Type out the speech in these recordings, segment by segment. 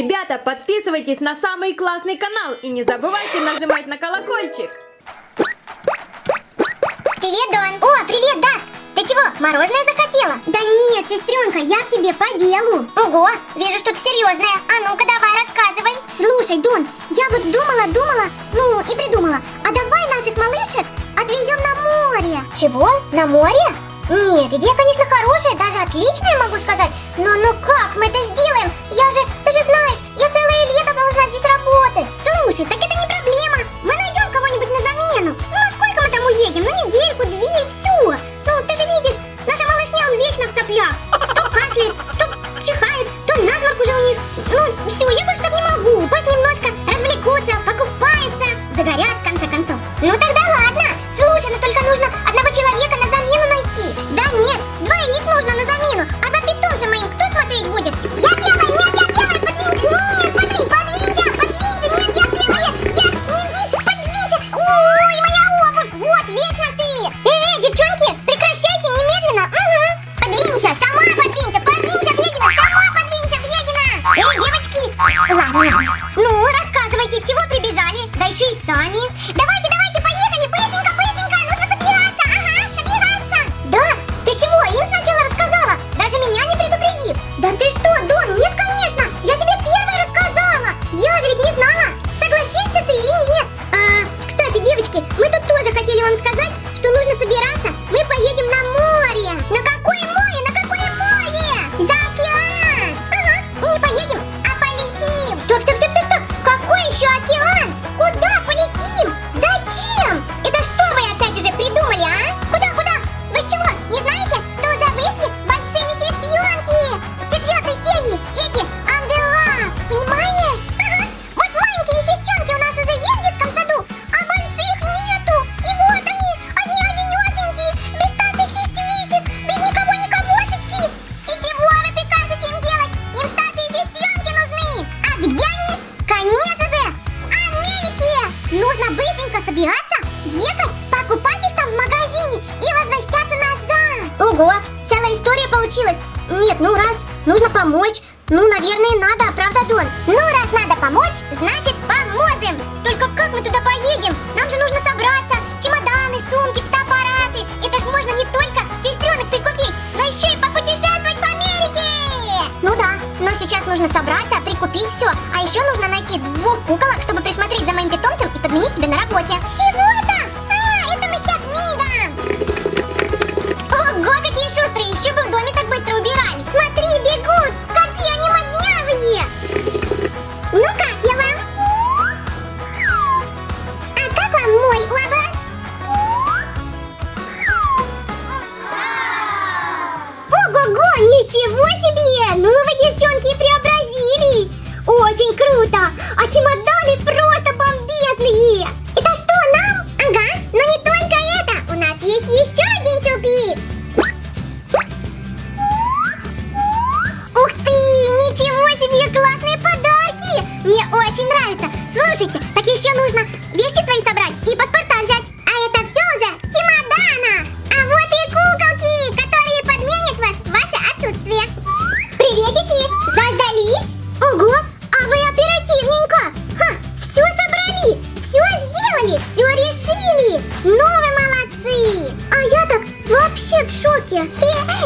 Ребята, подписывайтесь на самый классный канал и не забывайте нажимать на колокольчик. Привет, Дон. О, привет, Даск. Ты чего, мороженое захотела? Да нет, сестренка, я к тебе по делу. Ого, вижу что-то серьезное. А ну-ка давай, рассказывай. Слушай, Дон, я вот думала, думала, ну и придумала. А давай наших малышек отвезем на море. Чего? На море? Нет, идея, конечно, хорошая, даже отличная, могу сказать. Но ну как мы это сделаем? Я же, ты же знаешь, я целое лето должна здесь работать. Слушай, так это не проблема. Мы найдем кого-нибудь на замену. Ну, а сколько мы там уедем? Ну, недельку, две и все. Ну, ты же видишь, наша малышня, он вечно в соплях. То кашляет, то чихает, то насморк уже у них. Ну, все, я больше так не могу. Пусть немножко развлекутся, покупаются, загорят, в конце концов. Ну, тогда ладно. Слушай, ну только нужно одного наверное, надо, правда, Дон? Ну, раз надо помочь, значит, поможем. Только как мы туда поедем? Нам же нужно собраться. Чемоданы, сумки, фотоаппараты. Это ж можно не только сестренок прикупить, но еще и попутешествовать по Америке. Ну да, но сейчас нужно собраться, прикупить все. А еще нужно найти двух куколок, чтобы присмотреть за моим питомцем и подменить тебе на работе. Всего-то? Ничего себе! Ну вы, девчонки, преобразились! Очень круто! А чемоданы просто бомбезные! Это что, нам? Ага, но не только это! У нас есть еще один сюрприз! Ух ты! Ничего себе! Классные подарки! Мне очень нравится! Слушайте, так еще нужно вещи свои собрать и Ну вы молодцы! А я так вообще в шоке!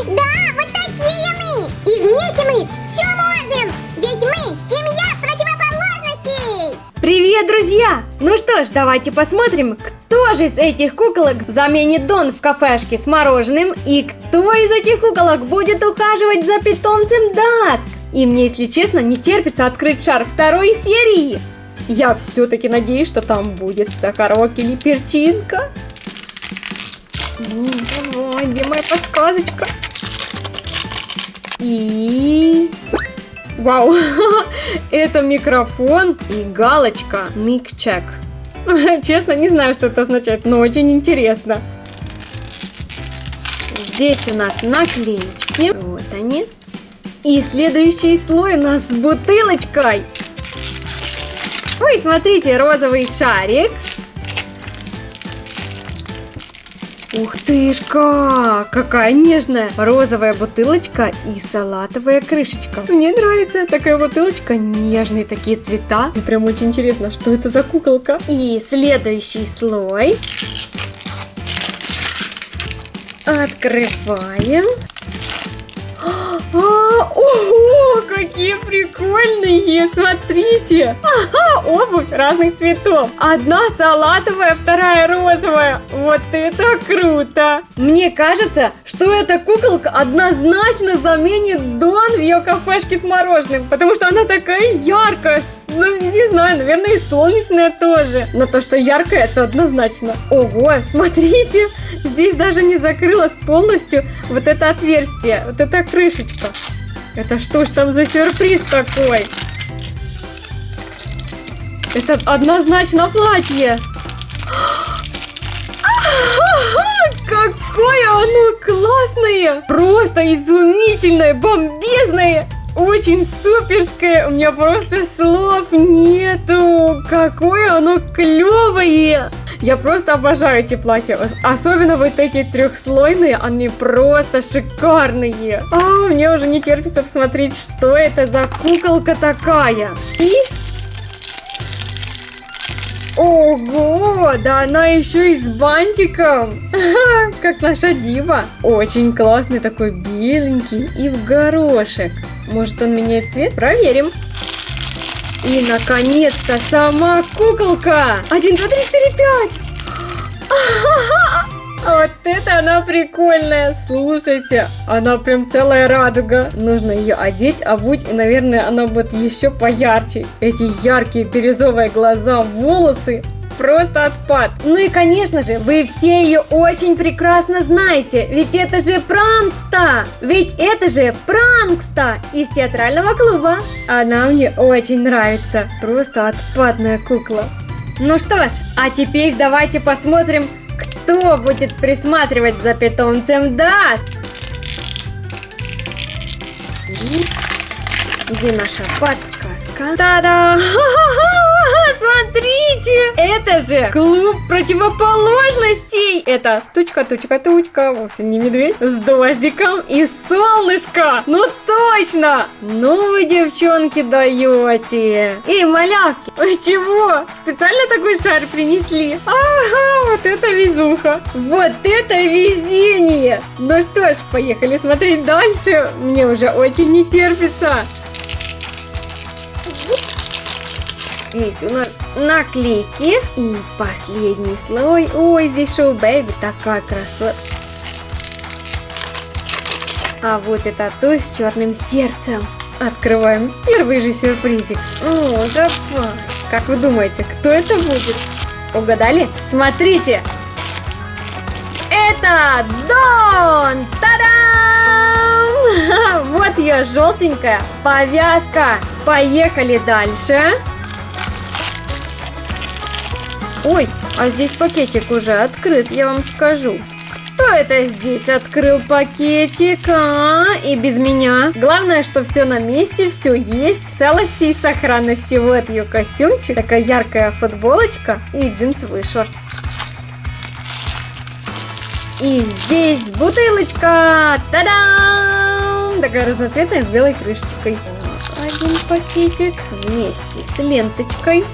Да, вот такие мы! И вместе мы все можем! Ведь мы семья противоположностей! Привет, друзья! Ну что ж, давайте посмотрим, кто же из этих куколок заменит Дон в кафешке с мороженым и кто из этих куколок будет ухаживать за питомцем Даск. И мне, если честно, не терпится открыть шар второй серии. Я все-таки надеюсь, что там будет сахарок или перчинка. Давай, где моя подсказочка? И... Вау, это микрофон и галочка Микчек. Честно, не знаю, что это означает, но очень интересно. Здесь у нас наклеечки. Вот они. И следующий слой у нас с бутылочкой. Ой, смотрите, розовый шарик. Ух тышка, какая нежная розовая бутылочка и салатовая крышечка. Мне нравится такая бутылочка, нежные такие цвета. И прям очень интересно, что это за куколка. И следующий слой. Открываем. А, ого, какие прикольные! Смотрите! Ага, обувь разных цветов. Одна салатовая, вторая розовая. Вот это круто! Мне кажется, что эта куколка однозначно заменит Дон в ее кафешке с мороженым, потому что она такая яркая, ну, не знаю, наверное, и солнечная тоже. Но то, что яркое, это однозначно. Ого, смотрите, здесь даже не закрылось полностью вот это отверстие, вот эта крышечка. Это что ж там за сюрприз такой? Это однозначно платье. Какое оно классное! Просто изумительное, бомбезное! очень суперское, у меня просто слов нету. Какое оно клевое! Я просто обожаю эти платья, особенно вот эти трехслойные, они просто шикарные. А, мне уже не терпится посмотреть, что это за куколка такая. И Ого, да она еще и с бантиком, как наша дива. Очень классный такой беленький и в горошек. Может он меняет цвет? Проверим. И, наконец-то, сама куколка! Один, два, три, четыре, пять! Вот это она прикольная, слушайте, она прям целая радуга. Нужно ее одеть, обуть, и, наверное, она будет еще поярче. Эти яркие бирюзовые глаза, волосы, просто отпад. Ну и, конечно же, вы все ее очень прекрасно знаете, ведь это же Пранкста! Ведь это же Пранкста из театрального клуба. Она мне очень нравится, просто отпадная кукла. Ну что ж, а теперь давайте посмотрим, кто будет присматривать за питомцем Даст. Где наша подсказка? Та-да! Смотрите! Это же клуб противоположностей! Это тучка, тучка, тучка, вовсе не медведь, с дождиком и солнышко! Ну точно! Ну вы, девчонки, даете! Эй, малявки, вы чего? Специально такой шар принесли? Ага, вот это везуха! Вот это везение! Ну что ж, поехали смотреть дальше. Мне уже очень не терпится. Здесь у нас наклейки. И последний слой. Ой, здесь шоу Бэйби. Такая красота. А вот это туш с черным сердцем. Открываем первый же сюрпризик. О, давай. Как вы думаете, кто это будет? Угадали? Смотрите. Это Дон! Та-дам! Вот ее желтенькая повязка. Поехали дальше. Ой, а здесь пакетик уже открыт, я вам скажу. Кто это здесь открыл пакетик, а? И без меня. Главное, что все на месте, все есть, в целости и сохранности. Вот ее костюмчик, такая яркая футболочка и джинсовый шорт. И здесь бутылочка! Та-дам! Такая разноцветная с белой крышечкой. Один пакетик вместе с ленточкой.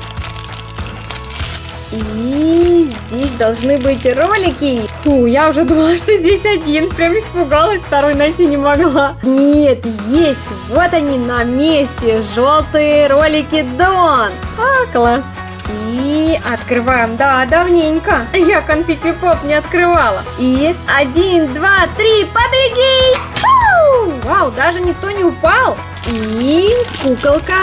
И здесь должны быть ролики. Фу, я уже думала, что здесь один. Прям испугалась, второй найти не могла. Нет, есть. Вот они на месте. Желтые ролики Дон. А, класс. И открываем. Да, давненько. Я конфетти поп не открывала. И один, два, три, побеги! Вау, даже никто не упал. И куколка.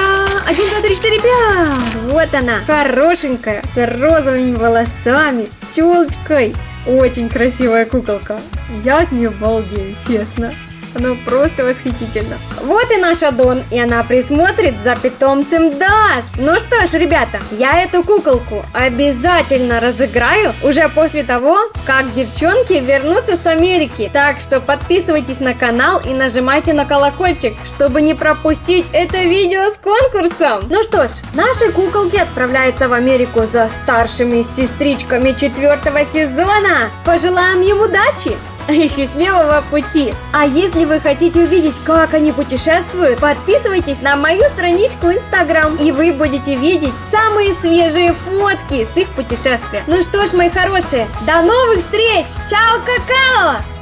Один, два, три, четыре, пять. Вот она, хорошенькая, с розовыми волосами, с челочкой. Очень красивая куколка. Я от нее балдею, честно. Оно просто восхитительно. Вот и наша Дон, и она присмотрит за питомцем Даск. Ну что ж, ребята, я эту куколку обязательно разыграю уже после того, как девчонки вернутся с Америки. Так что подписывайтесь на канал и нажимайте на колокольчик, чтобы не пропустить это видео с конкурсом. Ну что ж, наши куколки отправляются в Америку за старшими сестричками четвертого сезона. Пожелаем им удачи! И счастливого пути! А если вы хотите увидеть, как они путешествуют, подписывайтесь на мою страничку Инстаграм, и вы будете видеть самые свежие фотки с их путешествия. Ну что ж, мои хорошие, до новых встреч! Чао, какао!